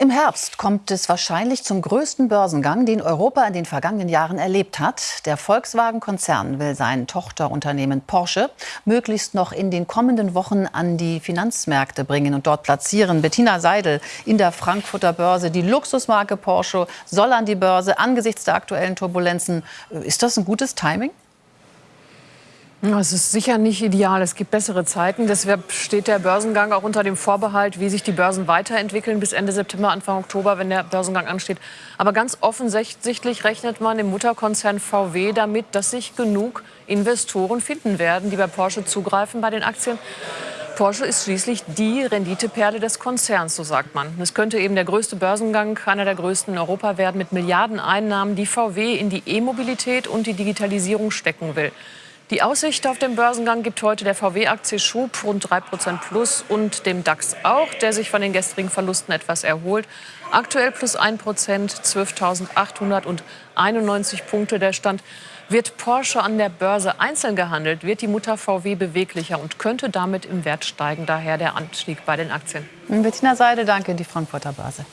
Im Herbst kommt es wahrscheinlich zum größten Börsengang, den Europa in den vergangenen Jahren erlebt hat. Der Volkswagen-Konzern will sein Tochterunternehmen Porsche möglichst noch in den kommenden Wochen an die Finanzmärkte bringen und dort platzieren. Bettina Seidel in der Frankfurter Börse. Die Luxusmarke Porsche soll an die Börse angesichts der aktuellen Turbulenzen. Ist das ein gutes Timing? Es ist sicher nicht ideal. Es gibt bessere Zeiten. Deshalb steht der Börsengang auch unter dem Vorbehalt, wie sich die Börsen weiterentwickeln bis Ende September, Anfang Oktober, wenn der Börsengang ansteht. Aber ganz offensichtlich rechnet man im Mutterkonzern VW damit, dass sich genug Investoren finden werden, die bei Porsche zugreifen bei den Aktien. Porsche ist schließlich die Renditeperle des Konzerns, so sagt man. Es könnte eben der größte Börsengang, einer der größten in Europa werden, mit Milliardeneinnahmen, die VW in die E-Mobilität und die Digitalisierung stecken will. Die Aussicht auf den Börsengang gibt heute der VW-Aktie Schub rund 3% plus und dem DAX auch, der sich von den gestrigen Verlusten etwas erholt. Aktuell plus 1% 12.891 Punkte der Stand. Wird Porsche an der Börse einzeln gehandelt, wird die Mutter VW beweglicher und könnte damit im Wert steigen. Daher der Anstieg bei den Aktien. Bettina Seide, danke, die Frankfurter Börse.